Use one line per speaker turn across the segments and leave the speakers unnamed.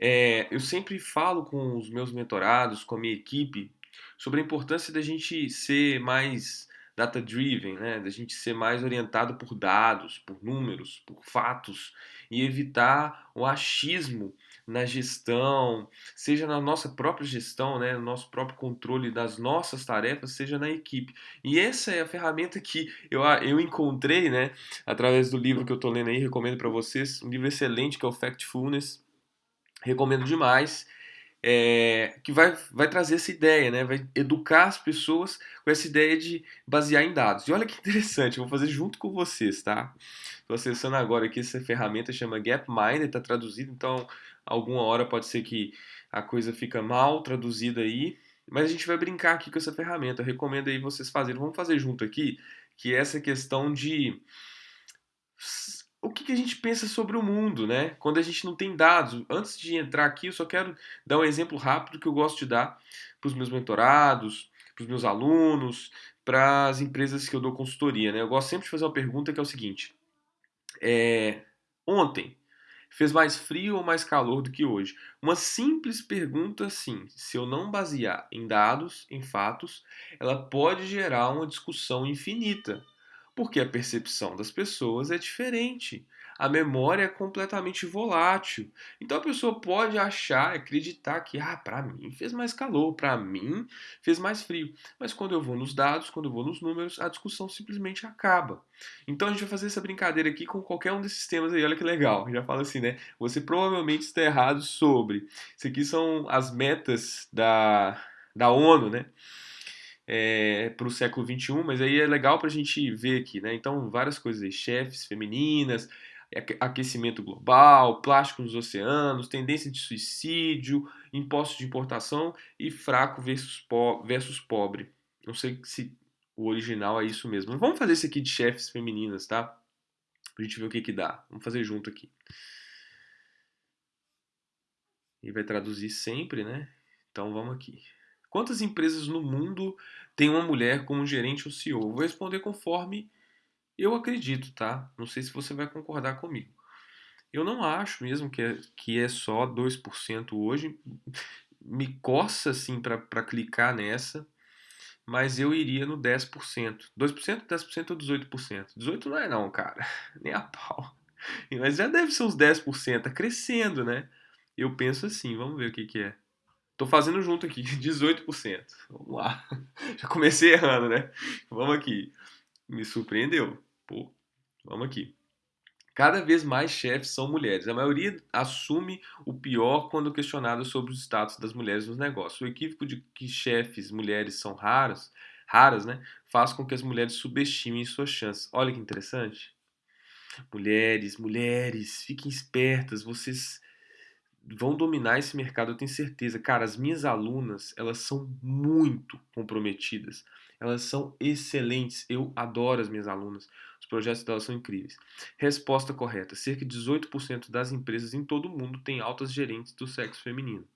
É, eu sempre falo com os meus mentorados, com a minha equipe, sobre a importância da gente ser mais data-driven, né? da gente ser mais orientado por dados, por números, por fatos e evitar o achismo na gestão, seja na nossa própria gestão, né, no nosso próprio controle das nossas tarefas, seja na equipe. E essa é a ferramenta que eu, eu encontrei, né, através do livro que eu estou lendo aí, recomendo para vocês, um livro excelente que é o Factfulness, recomendo demais é, que vai, vai trazer essa ideia, né? vai educar as pessoas com essa ideia de basear em dados. E olha que interessante, eu vou fazer junto com vocês, tá? Estou acessando agora aqui essa ferramenta, chama Gapminder, está traduzido, então alguma hora pode ser que a coisa fica mal traduzida aí, mas a gente vai brincar aqui com essa ferramenta. Eu recomendo aí vocês fazerem. Vamos fazer junto aqui, que é essa questão de que, que, a gente pensa sobre o mundo, né? Quando a gente não tem dados. Antes de entrar aqui, eu só quero dar um exemplo rápido que eu gosto de dar para os meus mentorados, para os meus alunos, para as empresas que eu dou consultoria, né? Eu gosto sempre de fazer uma pergunta que é o seguinte: é, ontem fez mais frio ou mais calor do que hoje? Uma simples pergunta assim, se eu não basear em dados, em fatos, ela pode gerar uma discussão infinita porque a percepção das pessoas é diferente. A memória é completamente volátil. Então a pessoa pode achar, acreditar que, ah, para mim fez mais calor, para mim fez mais frio. Mas quando eu vou nos dados, quando eu vou nos números, a discussão simplesmente acaba. Então a gente vai fazer essa brincadeira aqui com qualquer um desses temas aí. Olha que legal. Já fala assim, né? Você provavelmente está errado sobre. Isso aqui são as metas da, da ONU, né? É, para o século XXI, mas aí é legal para a gente ver aqui, né? Então, várias coisas aí, chefes femininas, aquecimento global, plástico nos oceanos, tendência de suicídio, impostos de importação e fraco versus, po versus pobre. Não sei se o original é isso mesmo. Vamos fazer esse aqui de chefes femininas, tá? Pra gente ver o que que dá. Vamos fazer junto aqui. E vai traduzir sempre, né? Então vamos aqui. Quantas empresas no mundo têm uma mulher como gerente ou CEO? Vou responder conforme eu acredito, tá? Não sei se você vai concordar comigo. Eu não acho mesmo que é, que é só 2% hoje. Me coça assim para clicar nessa, mas eu iria no 10%. 2%, 10% ou 18%? 18% não é não, cara. Nem a pau. Mas já deve ser uns 10%, tá crescendo, né? Eu penso assim, vamos ver o que, que é. Tô fazendo junto aqui, 18%. Vamos lá. Já comecei errando, né? Vamos aqui. Me surpreendeu. Pô, vamos aqui. Cada vez mais chefes são mulheres. A maioria assume o pior quando questionado sobre o status das mulheres nos negócios. O equívoco de que chefes mulheres são raras, raras, né, faz com que as mulheres subestimem suas chances. Olha que interessante. Mulheres, mulheres, fiquem espertas. Vocês vão dominar esse mercado, eu tenho certeza. Cara, as minhas alunas, elas são muito comprometidas. Elas são excelentes. Eu adoro as minhas alunas. Os projetos delas são incríveis. Resposta correta: cerca de 18% das empresas em todo o mundo têm altas gerentes do sexo feminino.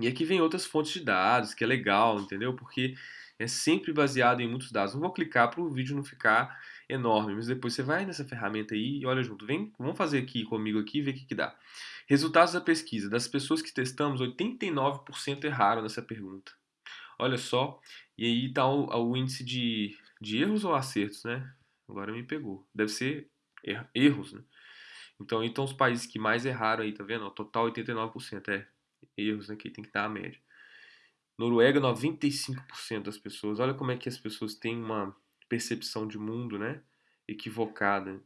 E aqui vem outras fontes de dados, que é legal, entendeu? Porque é sempre baseado em muitos dados. Não vou clicar para o vídeo não ficar enorme, mas depois você vai nessa ferramenta aí e olha junto. Vem, vamos fazer aqui comigo aqui e ver o que, que dá. Resultados da pesquisa. Das pessoas que testamos, 89% erraram nessa pergunta. Olha só. E aí está o, o, índice de, de erros ou acertos, né? Agora me pegou. Deve ser er, erros, né? Então, então os países que mais erraram aí, tá vendo? O total 89% é erros, né? Que tem que dar a média. Noruega, 95% das pessoas. Olha como é que as pessoas têm uma percepção de mundo, né? Equivocada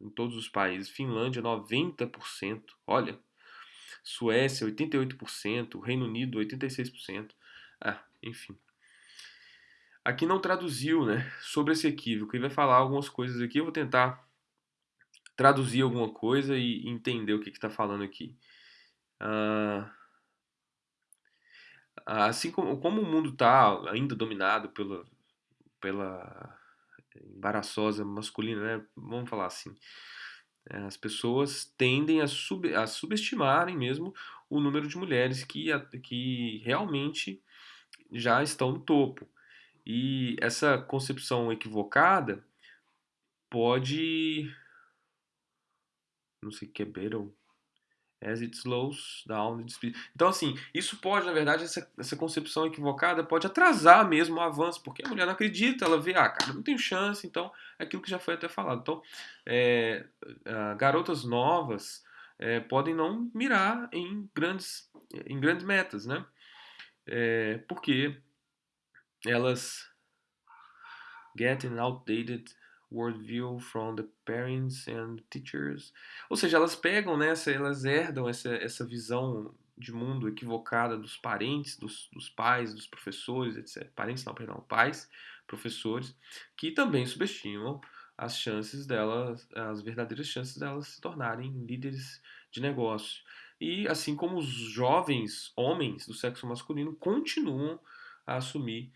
em todos os países. Finlândia, 90%. Olha. Suécia, 88%. Reino Unido, 86%. Ah, enfim. Aqui não traduziu, né? Sobre esse equívoco. E vai falar algumas coisas aqui. Eu vou tentar traduzir alguma coisa e entender o que está falando aqui. Ah, assim como, como o mundo está ainda dominado pela, pela embaraçosa masculina, né? Vamos falar assim. É, as pessoas tendem a, sub, a subestimarem mesmo o número de mulheres que, que realmente já estão no topo. E essa concepção equivocada pode. Não sei o que é. As it slows down the speed. Então, assim, isso pode, na verdade, essa, essa concepção equivocada pode atrasar mesmo o avanço, porque a mulher não acredita, ela vê, ah, cara, não tenho chance, então, é aquilo que já foi até falado. Então, é, garotas novas é, podem não mirar em grandes, em grandes metas, né? É, porque elas get an outdated worldview from the parents and teachers. Ou seja, elas pegam nessa, elas herdam essa, essa visão de mundo equivocada dos parentes, dos, dos pais, dos professores, etc. Parentes não, perdão, pais, professores, que também subestimam as chances delas, as verdadeiras chances delas se tornarem líderes de negócio. E assim como os jovens homens do sexo masculino continuam a assumir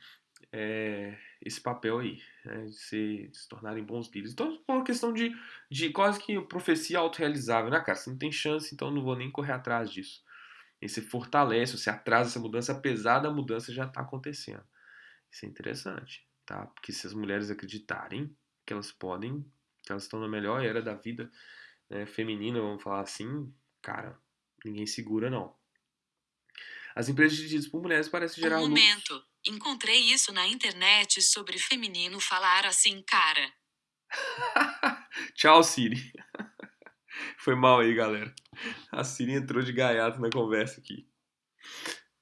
é, esse papel aí, né, de, se, de, se, tornarem bons líderes. Então, é uma questão de, de quase que profecia autorrealizável, né, cara? Você não tem chance, então não vou nem correr atrás disso. E você fortalece, você atrasa essa mudança, apesar da mudança já estar tá acontecendo. Isso é interessante, tá? Porque se as mulheres acreditarem que elas podem, que elas estão na melhor era da vida né, feminina, vamos falar assim, cara, ninguém segura não. As empresas dirigidas por mulheres parecem gerar
um momento. Lucros. Encontrei isso na internet sobre feminino falar assim, cara.
Tchau, Siri. Foi mal aí, galera. A Siri entrou de gaiato na conversa aqui.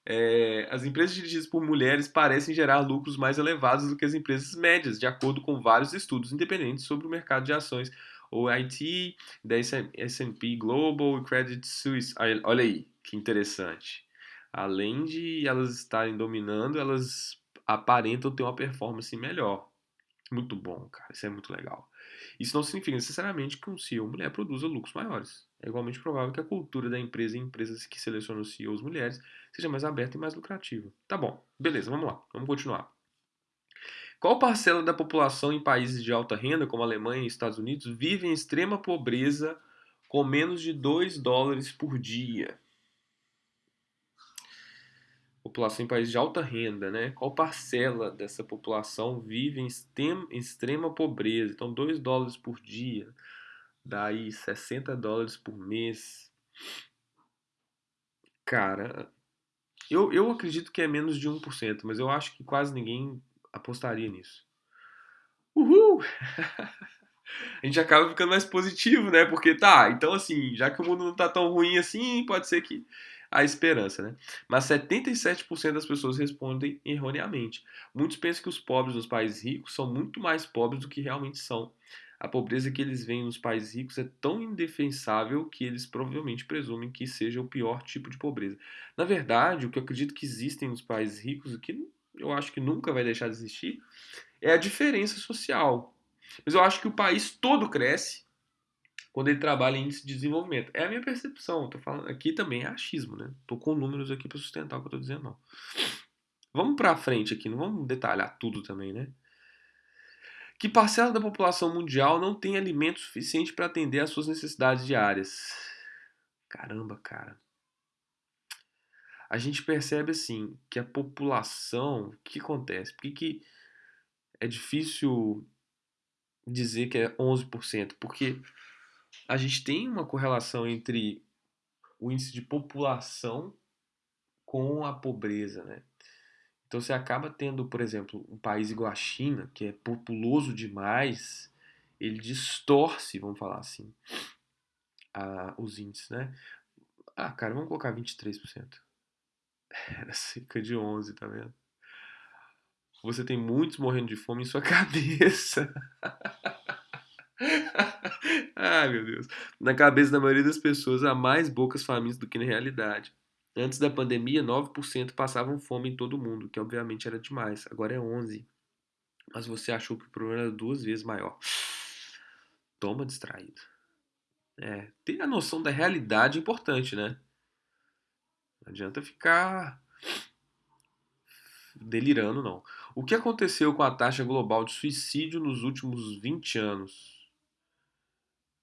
É, as empresas dirigidas por mulheres parecem gerar lucros mais elevados do que as empresas médias, de acordo com vários estudos independentes sobre o mercado de ações, ou IT, da S&P Global e Credit Suisse. Olha aí, que interessante além de elas estarem dominando, elas aparentam ter uma performance melhor. Muito bom, cara. Isso é muito legal. Isso não significa necessariamente que um CEO mulher produza lucros maiores. É igualmente provável que a cultura da empresa em empresas que selecionam CEOs mulheres seja mais aberta e mais lucrativa. Tá bom, beleza, vamos lá, vamos continuar. Qual parcela da população em países de alta renda, como Alemanha e Estados Unidos, vive em extrema pobreza com menos de 2 dólares por dia? População em países de alta renda, né? Qual parcela dessa população vive em extrema, em extrema pobreza? Então, 2 dólares por dia, daí 60 dólares por mês. Cara, eu, eu acredito que é menos de 1%, mas eu acho que quase ninguém apostaria nisso. Uhul! a gente acaba ficando mais positivo, né? Porque tá, então assim, já que o mundo não tá tão ruim assim, pode ser que a esperança, né? Mas 77% das pessoas respondem erroneamente. Muitos pensam que os pobres nos países ricos são muito mais pobres do que realmente são. A pobreza que eles veem nos países ricos é tão indefensável que eles provavelmente presumem que seja o pior tipo de pobreza. Na verdade, o que eu acredito que existem nos países ricos, o que eu acho que nunca vai deixar de existir, é a diferença social. Mas eu acho que o país todo cresce quando ele trabalha em índice de desenvolvimento. É a minha percepção. Tô falando aqui também é achismo, né? Tô com números aqui para sustentar o que eu tô dizendo, não. Vamos para frente aqui, não vamos detalhar tudo também, né? Que parcela da população mundial não tem alimento suficiente para atender às suas necessidades diárias? Caramba, cara. A gente percebe assim que a população, o que acontece? Por que, que é difícil dizer que é 11%? Porque a gente tem uma correlação entre o índice de população com a pobreza, né? Então você acaba tendo, por exemplo, um país igual a China, que é populoso demais, ele distorce, vamos falar assim, a, os índices, né? Ah, cara, vamos colocar 23%. Era cerca de 11, tá vendo? Você tem muitos morrendo de fome em sua cabeça. Ai, meu Deus. Na cabeça da maioria das pessoas, há mais bocas famintas do que na realidade. Antes da pandemia, 9% passavam fome em todo mundo, que obviamente era demais. Agora é 11%. Mas você achou que o problema era duas vezes maior. Toma distraído. É, ter a noção da realidade é importante, né? Não adianta ficar delirando, não. O que aconteceu com a taxa global de suicídio nos últimos 20 anos?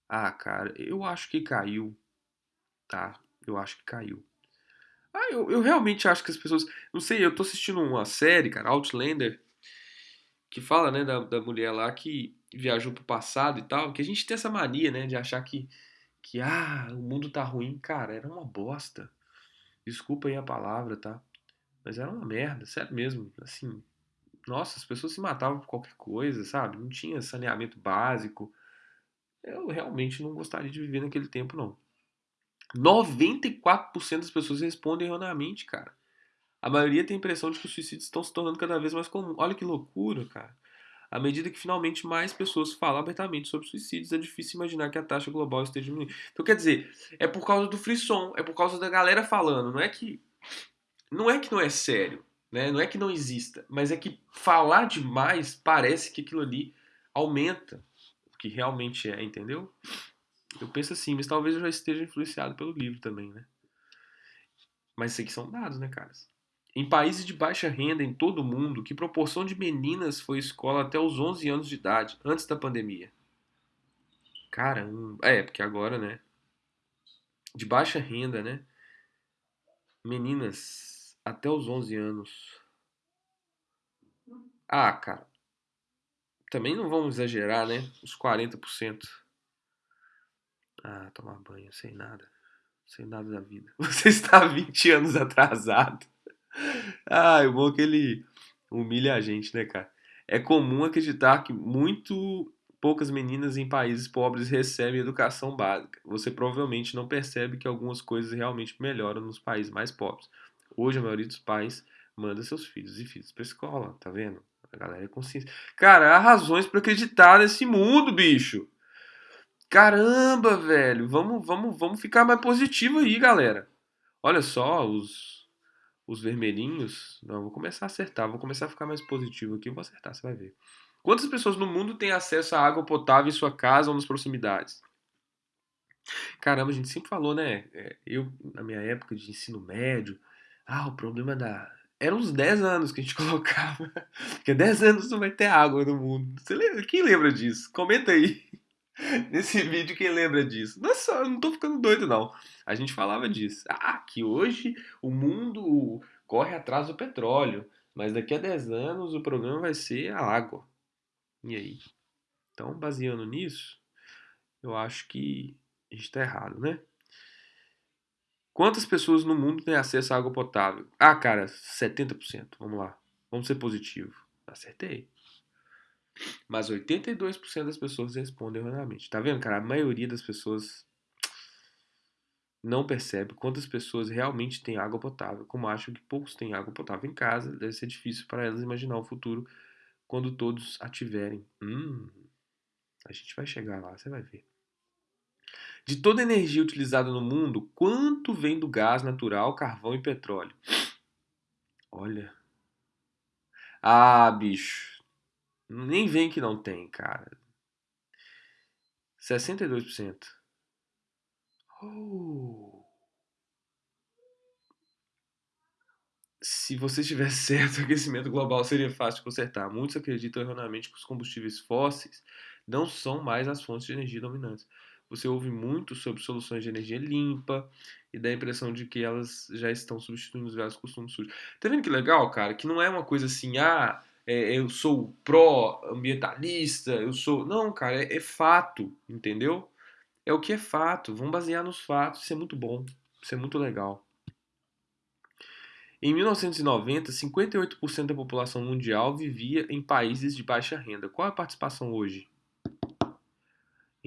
Ah, cara, eu acho que caiu. Tá, eu acho que caiu. Ah, eu, eu realmente acho que as pessoas. Não sei, eu tô assistindo uma série, cara, Outlander, que fala, né, da, da mulher lá que viajou pro passado e tal, que a gente tem essa mania, né, de achar que, que, ah, o mundo tá ruim. Cara, era uma bosta. Desculpa aí a palavra, tá? Mas era uma merda, sério mesmo. Assim, nossa, as pessoas se matavam por qualquer coisa, sabe? Não tinha saneamento básico. Eu realmente não gostaria de viver naquele tempo, não. 94% das pessoas respondem erroneamente, cara. A maioria tem a impressão de que os suicídios estão se tornando cada vez mais comuns. Olha que loucura, cara. À medida que finalmente mais pessoas falam abertamente sobre suicídios, é difícil imaginar que a taxa global esteja diminuindo. Então, quer dizer, é por causa do frisson, é por causa da galera falando. Não é que não é que não é sério, né? Não é que não exista, mas é que falar demais parece que aquilo ali aumenta que realmente é, entendeu? Eu penso assim, mas talvez eu já esteja influenciado pelo livro também, né? Mas isso aqui são dados, né, caras? Em países de baixa renda em todo o mundo, que proporção de meninas foi à escola até os 11 anos de idade, antes da pandemia? Caramba. É, porque agora, né? De baixa renda, né? Meninas até os 11 anos. Ah, cara. Também não vamos exagerar, né? Os 40%. Ah, tomar banho, sem nada. Sem nada da vida. Você está 20 anos atrasado. Ah, o bom é que ele humilha a gente, né, cara? É comum acreditar que muito poucas meninas em países pobres recebem educação básica. Você provavelmente não percebe que algumas coisas realmente melhoram nos países mais pobres. Hoje a maioria dos pais manda seus filhos e filhas para escola, tá vendo? A galera é consciente. Cara, há razões para acreditar nesse mundo, bicho. Caramba, velho. Vamos, vamos, vamos ficar mais positivo aí, galera. Olha só, os os vermelhinhos. Não, vou começar a acertar, vou começar a ficar mais positivo aqui, vou acertar, você vai ver. Quantas pessoas no mundo têm acesso à água potável em sua casa ou nas proximidades? Caramba, a gente sempre falou, né? É, eu, na minha época de ensino médio, ah, o problema da. Era uns 10 anos que a gente colocava. Porque 10 anos não vai ter água no mundo. Você lembra? Quem lembra disso? Comenta aí nesse vídeo quem lembra disso. Nossa, eu não tô ficando doido, não. A gente falava disso. Ah, que hoje o mundo corre atrás do petróleo, mas daqui a 10 anos o problema vai ser a água. E aí? Então, baseando nisso, eu acho que a gente tá errado, né? Quantas pessoas no mundo têm acesso à água potável? Ah, cara, 70%. Vamos lá. Vamos ser positivo. Acertei. Mas 82% das pessoas respondem erroneamente. Tá vendo, cara? A maioria das pessoas não percebe quantas pessoas realmente têm água potável. Como acham que poucos têm água potável em casa, deve ser difícil para elas imaginar o futuro quando todos a tiverem. Hum, a gente vai chegar lá, você vai ver. De toda a energia utilizada no mundo, quanto vem do gás natural, carvão e petróleo? Olha. Ah, bicho. Nem vem que não tem, cara. 62%. Oh. Se você estiver certo, o aquecimento global seria fácil de consertar. Muitos acreditam erroneamente que os combustíveis fósseis não são mais as fontes de energia dominantes. Você ouve muito sobre soluções de energia limpa e dá a impressão de que elas já estão substituindo os velhos costumes sujos. Tá vendo que legal, cara? Que não é uma coisa assim, ah, é, eu sou pró-ambientalista, eu sou. Não, cara, é, é, fato, entendeu? É o que é fato. Vamos basear nos fatos. Isso é muito bom. Isso é muito legal. Em 1990, 58% da população mundial vivia em países de baixa renda. Qual é a participação hoje?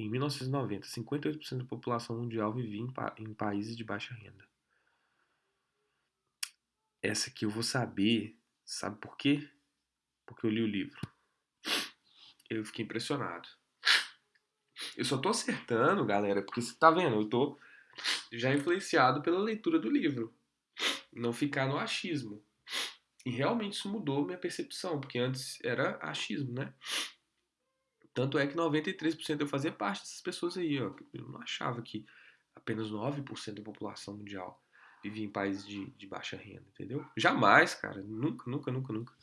Em 1990, 58% da população mundial vivia em, pa em países de baixa renda. Essa aqui eu vou saber. Sabe por quê? porque eu li o livro. Eu fiquei impressionado. Eu só tô acertando, galera, porque você tá vendo, eu tô já influenciado pela leitura do livro. Não ficar no achismo. E realmente isso mudou minha percepção, porque antes era achismo, né? Tanto é que 93% eu fazia parte dessas pessoas aí, ó. Eu não achava que apenas 9% da população mundial vivia em países de, de baixa renda, entendeu? Jamais, cara. Nunca, nunca, nunca, nunca.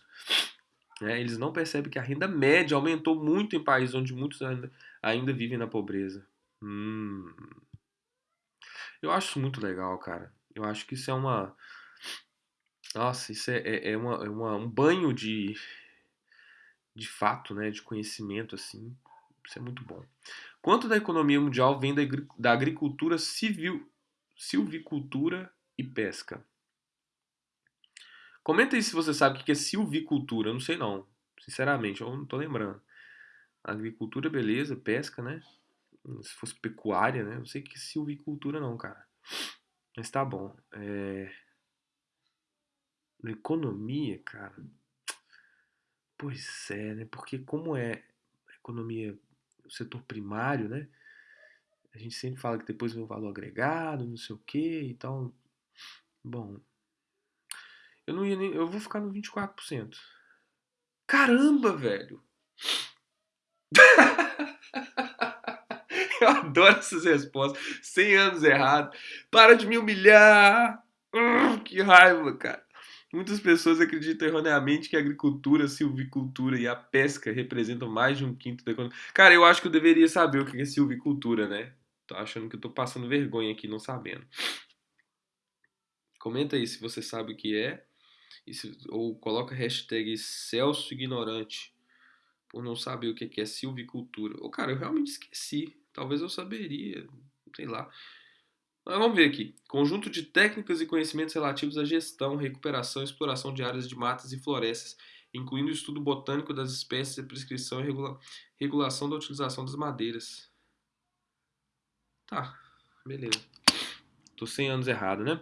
Né? Eles não percebem que a renda média aumentou muito em países onde muitos ainda, ainda vivem na pobreza. Hum. Eu acho isso muito legal, cara. Eu acho que isso é uma. Nossa, isso é, é, é, uma, é uma, um banho de, de fato, né? De conhecimento, assim. Isso é muito bom. Quanto da economia mundial vem da, da agricultura civil, silvicultura e pesca? Comenta aí se você sabe o que é silvicultura. Eu não sei não. Sinceramente, eu não tô lembrando. Agricultura, beleza. Pesca, né? Se fosse pecuária, né? Não sei o que é silvicultura não, cara. Mas tá bom. É... Economia, cara. Pois é, né? Porque como é economia, o setor primário, né? A gente sempre fala que depois vem o valor agregado, não sei o quê, então. Bom. Eu não ia nem. Eu vou ficar no 24%. Caramba, velho! eu adoro essas respostas. 100 anos errado. Para de me humilhar! Uh, que raiva, cara. Muitas pessoas acreditam erroneamente que a agricultura, a silvicultura e a pesca representam mais de um quinto da economia. Cara, eu acho que eu deveria saber o que é silvicultura, né? Tô achando que eu tô passando vergonha aqui não sabendo. Comenta aí se você sabe o que é. Se, ou coloca hashtag Celso Ignorante por não saber o que é silvicultura. Ou, cara, eu realmente esqueci. Talvez eu saberia, sei lá. Mas vamos ver aqui. Conjunto de técnicas e conhecimentos relativos à gestão, recuperação e exploração de áreas de matas e florestas, incluindo o estudo botânico das espécies, a prescrição e regula regulação da utilização das madeiras. Tá, beleza. Tô 100 anos errado, né?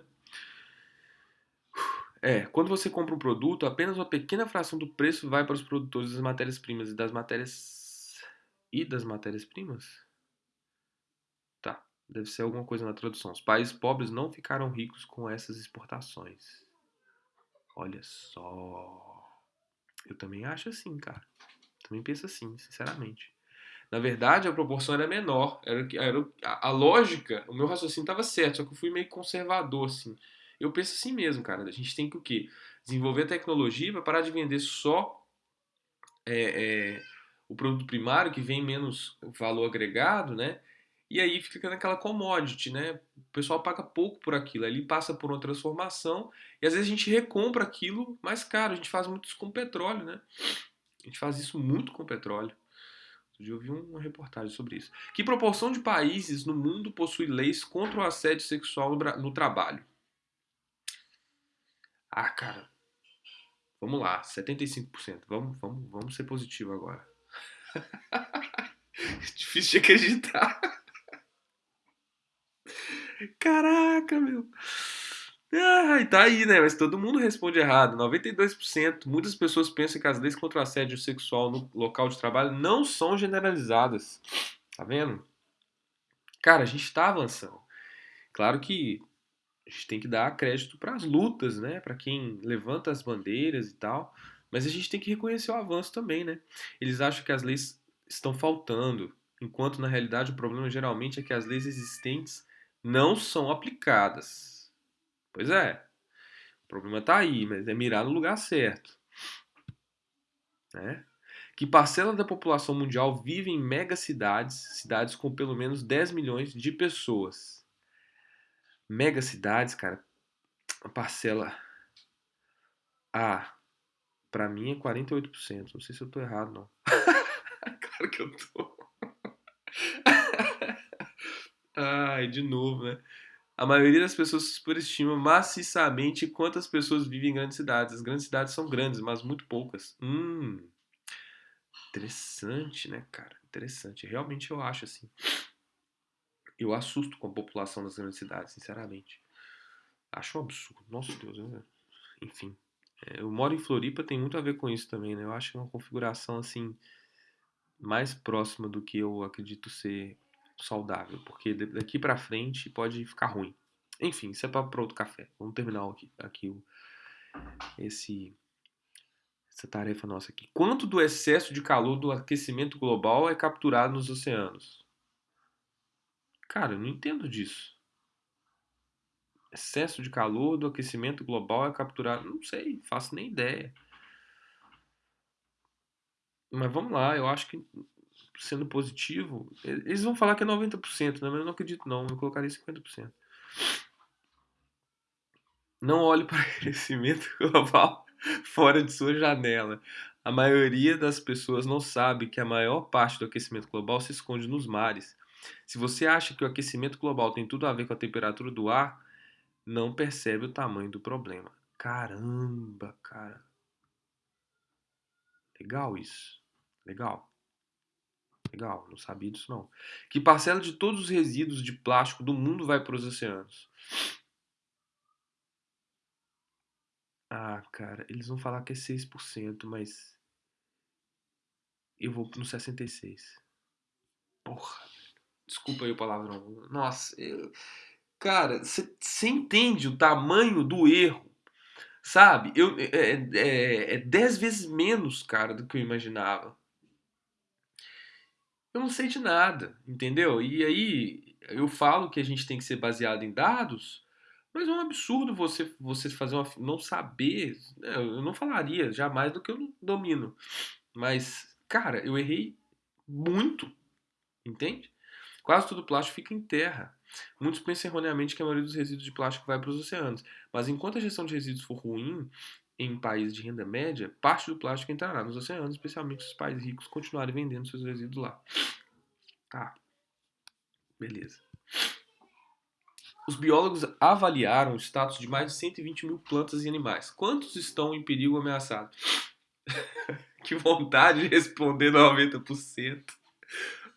É, quando você compra um produto, apenas uma pequena fração do preço vai para os produtores das matérias-primas e das matérias e das matérias-primas. Deve ser alguma coisa na tradução. Os países pobres não ficaram ricos com essas exportações. Olha só. Eu também acho assim, cara. Também penso assim, sinceramente. Na verdade, a proporção era menor. Era, era, a, a lógica, o meu raciocínio estava certo, só que eu fui meio conservador, assim. Eu penso assim mesmo, cara. A gente tem que o quê? Desenvolver tecnologia para parar de vender só é, é, o produto primário, que vem menos valor agregado, né? E aí fica naquela commodity, né? O pessoal paga pouco por aquilo, ali passa por uma transformação e às vezes a gente recompra aquilo mais caro. A gente faz muito isso com petróleo, né? A gente faz isso muito com petróleo. Eu vi uma reportagem sobre isso. Que proporção de países no mundo possui leis contra o assédio sexual no, no trabalho? Ah, cara. Vamos lá, 75%. Vamos, vamos, vamos ser positivo agora. Difícil de acreditar. Caraca, meu. Ah, tá aí, né? Mas todo mundo responde errado. 92%. Muitas pessoas pensam que as leis contra o assédio sexual no local de trabalho não são generalizadas. Tá vendo? Cara, a gente tá avançando. Claro que a gente tem que dar crédito para as lutas, né? Para quem levanta as bandeiras e tal. Mas a gente tem que reconhecer o avanço também, né? Eles acham que as leis estão faltando, enquanto na realidade o problema geralmente é que as leis existentes não são aplicadas. Pois é. O problema está aí, mas é mirar no lugar certo. Né? Que parcela da população mundial vive em megacidades, cidades com pelo menos 10 milhões de pessoas. Megacidades, cara, a parcela A, para mim é 48%. Não sei se eu tô errado, não. claro que eu tô. Ai, de novo, né? A maioria das pessoas superestima maciçamente quantas pessoas vivem em grandes cidades. As grandes cidades são grandes, mas muito poucas. Hum. Interessante, né, cara? Interessante. Realmente eu acho assim. Eu assusto com a população das grandes cidades, sinceramente. Acho um absurdo. Nossa Deus, né? enfim. É, eu moro em Floripa, tem muito a ver com isso também, né? Eu acho que é uma configuração assim mais próxima do que eu acredito ser saudável, porque daqui para frente pode ficar ruim. Enfim, isso é para outro café. Vamos terminar aqui, aqui o, esse, essa tarefa nossa aqui. Quanto do excesso de calor do aquecimento global é capturado nos oceanos? Cara, eu não entendo disso. Excesso de calor do aquecimento global é capturado. Não sei, faço nem ideia. Mas vamos lá, eu acho que sendo positivo, eles vão falar que é 90%, né? mas eu não acredito não, eu colocaria 50%. Não olhe para o crescimento global fora de sua janela. A maioria das pessoas não sabe que a maior parte do aquecimento global se esconde nos mares. Se você acha que o aquecimento global tem tudo a ver com a temperatura do ar, não percebe o tamanho do problema. Caramba, cara. Legal isso. Legal. Legal, não sabia disso não. Que parcela de todos os resíduos de plástico do mundo vai para os oceanos? Ah, cara, eles vão falar que é 6%, mas eu vou no 66. Porra. Desculpa aí o palavrão. Nossa, eu... cara, você entende o tamanho do erro? Sabe? Eu, é, é, é dez vezes menos, cara, do que eu imaginava. Eu não sei de nada, entendeu? E aí eu falo que a gente tem que ser baseado em dados, mas é um absurdo você, você fazer uma. não saber. Né? Eu não falaria jamais do que eu domino. Mas, cara, eu errei muito, entende? Quase todo plástico fica em terra. Muitos pensam erroneamente que a maioria dos resíduos de plástico vai para os oceanos, mas enquanto a gestão de resíduos for ruim, em países de renda média, parte do plástico entrará nos oceanos, especialmente se os países ricos continuarem vendendo seus resíduos lá. Tá. Beleza. Os biólogos avaliaram o status de mais de 120 mil plantas e animais. Quantos estão em perigo ameaçado? que vontade de responder 90%.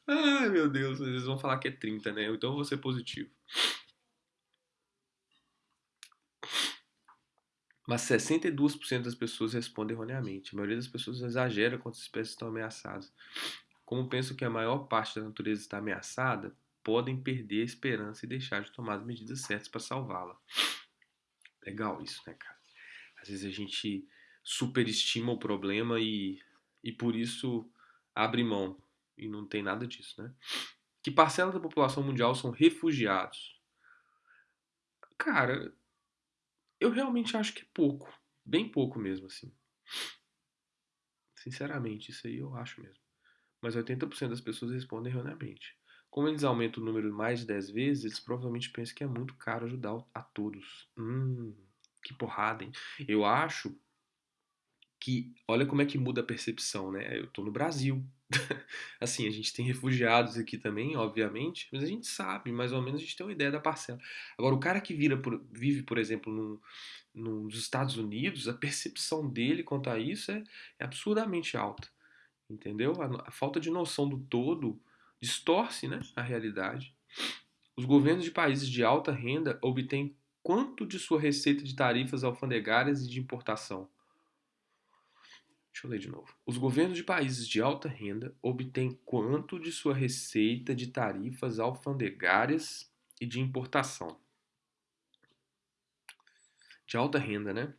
Ai, meu Deus, eles vão falar que é 30, né? Então eu vou ser positivo. Mas 62% das pessoas respondem erroneamente. A maioria das pessoas exagera quantas espécies estão ameaçadas. Como pensam que a maior parte da natureza está ameaçada, podem perder a esperança e deixar de tomar as medidas certas para salvá-la. Legal isso, né, cara? Às vezes a gente superestima o problema e, e por isso abre mão e não tem nada disso, né? Que parcela da população mundial são refugiados? Cara, eu realmente acho que é pouco. Bem pouco mesmo, assim. Sinceramente, isso aí eu acho mesmo. Mas 80% das pessoas respondem erroneamente. Como eles aumentam o número mais de 10 vezes, eles provavelmente pensam que é muito caro ajudar a todos. Hum, que porrada, hein? Eu acho que olha como é que muda a percepção, né? Eu tô no Brasil. assim, a gente tem refugiados aqui também, obviamente, mas a gente sabe, mais ou menos a gente tem uma ideia da parcela. Agora, o cara que por, vive, por exemplo, no, nos Estados Unidos, a percepção dele quanto a isso é, é absurdamente alta. Entendeu? A, a falta de noção do todo distorce né, a realidade. Os governos de países de alta renda obtêm quanto de sua receita de tarifas alfandegárias e de importação? Deixa eu ler de novo. Os governos de países de alta renda obtêm quanto de sua receita de tarifas alfandegárias e de importação? De alta renda, né?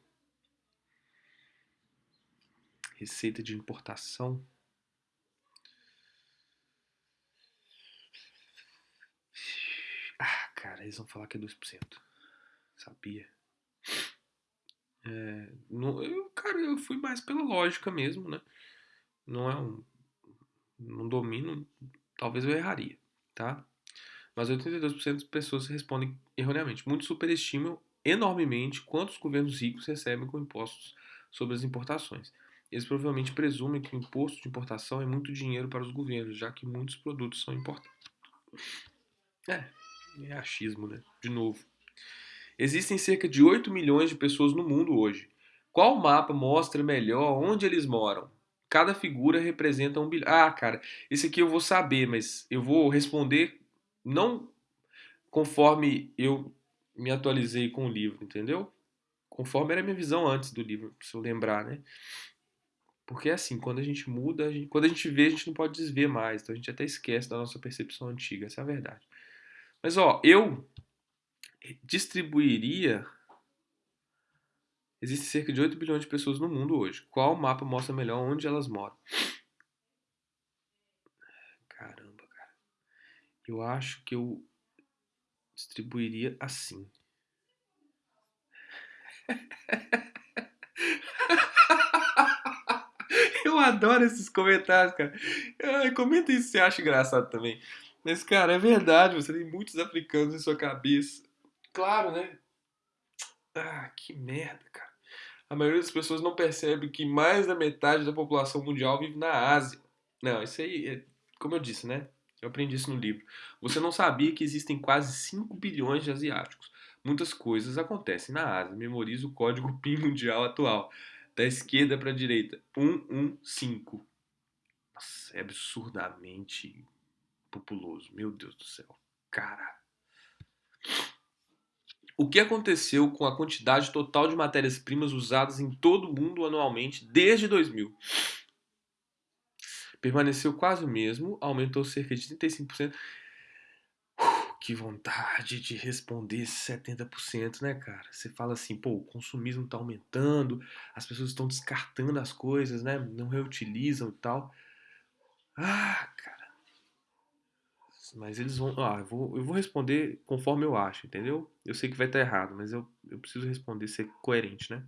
Receita de importação. Ah, cara, eles vão falar que é 2%. Sabia. É, não, eu, cara, eu fui mais pela lógica mesmo, né? Não é um. Não domino, talvez eu erraria, tá? Mas 82% das pessoas respondem erroneamente. Muitos superestimam enormemente quantos governos ricos recebem com impostos sobre as importações. Eles provavelmente presumem que o imposto de importação é muito dinheiro para os governos, já que muitos produtos são importados. É, é achismo, né? De novo. Existem cerca de 8 milhões de pessoas no mundo hoje. Qual mapa mostra melhor onde eles moram? Cada figura representa um bilhão. Ah, cara, esse aqui eu vou saber, mas eu vou responder não conforme eu me atualizei com o livro, entendeu? Conforme era a minha visão antes do livro, se eu lembrar, né? Porque é assim, quando a gente muda, a gente, quando a gente vê, a gente não pode desver mais. Então a gente até esquece da nossa percepção antiga, essa é a verdade. Mas ó, eu distribuiria. Existem cerca de 8 bilhões de pessoas no mundo hoje. Qual mapa mostra melhor onde elas moram? Caramba, cara. Eu acho que eu distribuiria assim. Eu adoro esses comentários, cara. comenta isso se você acha engraçado também. Mas, cara, é verdade, você tem muitos africanos em sua cabeça. Claro, né? Ah, que merda, cara. A maioria das pessoas não percebe que mais da metade da população mundial vive na Ásia. Não, isso aí, é, como eu disse, né? Eu aprendi isso no livro. Você não sabia que existem quase 5 bilhões de asiáticos. Muitas coisas acontecem na Ásia. Memorize o código PIN mundial atual. Da esquerda para a direita. 115. Nossa, é absurdamente populoso. Meu Deus do céu. Cara. O que aconteceu com a quantidade total de matérias-primas usadas em todo o mundo anualmente desde 2000? Permaneceu quase o mesmo, aumentou cerca de 35%. Uh, que vontade de responder 70%, né, cara? Você fala assim, pô, o consumismo está aumentando, as pessoas estão descartando as coisas, né? Não reutilizam e tal. Ah, cara. Mas eles vão. Ah, eu vou, eu vou responder conforme eu acho, entendeu? Eu sei que vai estar errado, mas eu, eu preciso responder, ser coerente, né?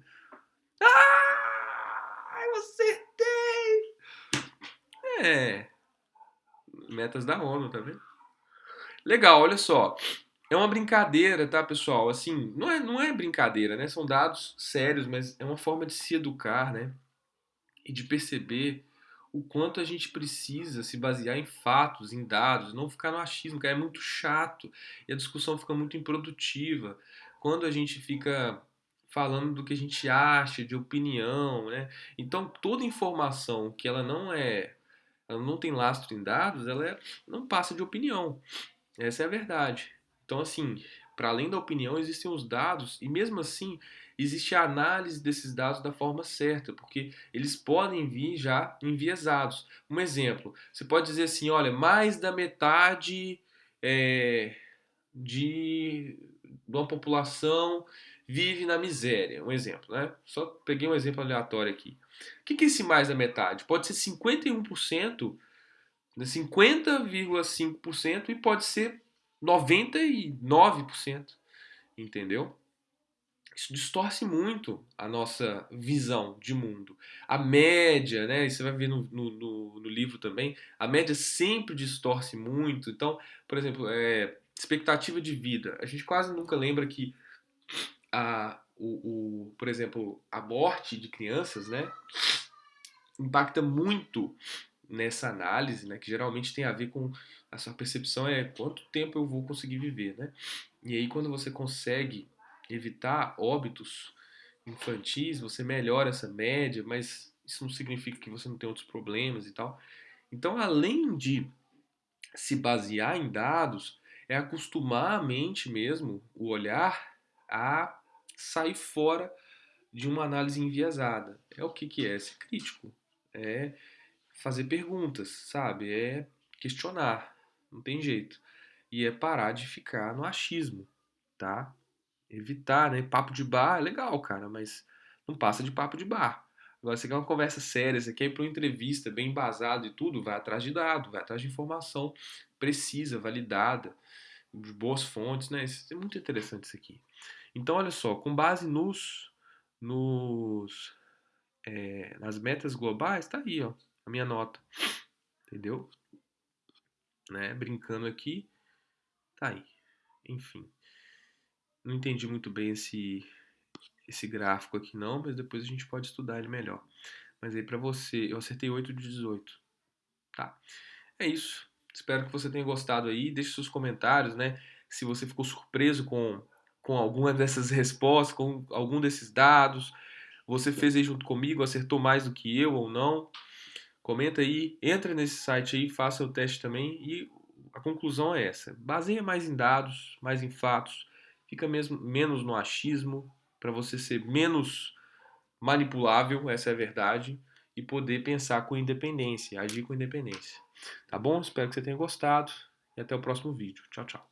Ah! Eu acertei! É. Metas da ONU, tá vendo? Legal, olha só. É uma brincadeira, tá, pessoal? Assim, não é, não é brincadeira, né? São dados sérios, mas é uma forma de se educar, né? E de perceber o quanto a gente precisa se basear em fatos, em dados, não ficar no achismo, que é muito chato e a discussão fica muito improdutiva. Quando a gente fica falando do que a gente acha, de opinião, né? Então toda informação que ela não é, ela não tem lastro em dados, ela é, não passa de opinião. Essa é a verdade. Então assim, para além da opinião existem os dados e mesmo assim existe a análise desses dados da forma certa, porque eles podem vir já enviesados. Um exemplo, você pode dizer assim, olha, mais da metade é, de, de uma população vive na miséria. Um exemplo, né? Só peguei um exemplo aleatório aqui. O que é esse mais da metade? Pode ser 51%, 50,5% né? e pode ser 99%. Entendeu? isso distorce muito a nossa visão de mundo. A média, né? Você vai ver no, no, no, livro também, a média sempre distorce muito. Então, por exemplo, é, expectativa de vida. A gente quase nunca lembra que a, o, o, por exemplo, a morte de crianças, né? Impacta muito nessa análise, né? Que geralmente tem a ver com a sua percepção é quanto tempo eu vou conseguir viver, né? E aí quando você consegue evitar óbitos infantis, você melhora essa média, mas isso não significa que você não tem outros problemas e tal. Então, além de se basear em dados, é acostumar a mente mesmo, o olhar, a sair fora de uma análise enviesada. É o que, que é ser crítico. É fazer perguntas, sabe? É questionar. Não tem jeito. E é parar de ficar no achismo, tá? evitar, né? Papo de bar é legal, cara, mas não passa de papo de bar. Agora, você quer uma conversa séria, você quer ir para uma entrevista bem embasado e tudo, vai atrás de dado, vai atrás de informação precisa, validada, de boas fontes, né? Isso é muito interessante isso aqui. Então, olha só, com base nos, nos é, nas metas globais, tá aí, ó, a minha nota, entendeu? Né? Brincando aqui, tá aí. Enfim. Não entendi muito bem esse, esse gráfico aqui não, mas depois a gente pode estudar ele melhor. Mas aí para você, eu acertei 8 de 18. Tá. É isso. Espero que você tenha gostado aí. Deixe seus comentários, né? Se você ficou surpreso com, com alguma dessas respostas, com algum desses dados. Você fez aí junto comigo, acertou mais do que eu ou não. Comenta aí, entra nesse site aí, faça o teste também. E a conclusão é essa. Baseia mais em dados, mais em fatos fica mesmo menos no achismo, para você ser menos manipulável, essa é a verdade, e poder pensar com independência, agir com independência. Tá bom? Espero que você tenha gostado e até o próximo vídeo. Tchau, tchau.